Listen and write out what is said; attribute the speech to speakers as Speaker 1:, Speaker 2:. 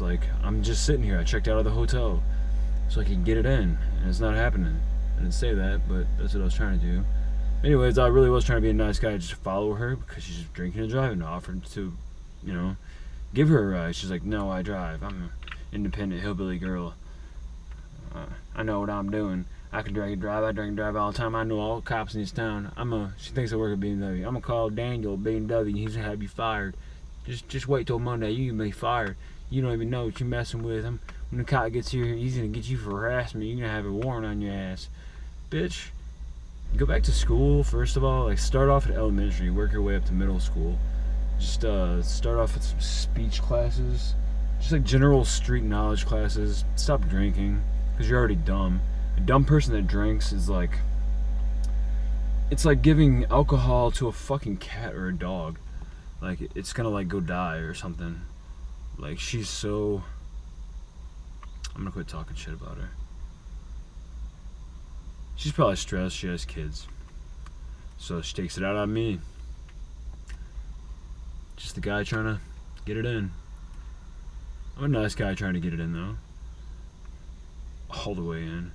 Speaker 1: Like, I'm just sitting here. I checked out of the hotel so I could get it in, and it's not happening. I didn't say that, but that's what I was trying to do. Anyways, I really was trying to be a nice guy, just follow her because she's drinking and driving. Offered to, you know, give her a ride. She's like, no, I drive. I'm an independent hillbilly girl. Uh, I know what I'm doing. I can drink and drive. I drink and drive all the time. I know all the cops in this town. I'm a. She thinks I work at BMW. I'm gonna call Daniel BMW. He's gonna have you fired. Just, just wait till Monday. You be fired. You don't even know what you're messing with him. When the cop gets here, he's gonna get you for harassment. You're gonna have a warrant on your ass, bitch. Go back to school first of all. Like start off at elementary, work your way up to middle school. Just uh, start off with some speech classes, just like general street knowledge classes. Stop drinking because you're already dumb. A dumb person that drinks is like it's like giving alcohol to a fucking cat or a dog. Like it's gonna like go die or something. Like she's so I'm gonna quit talking shit about her. She's probably stressed, she has kids. So she takes it out on me. Just the guy trying to get it in. I'm a nice guy trying to get it in though. All the way in.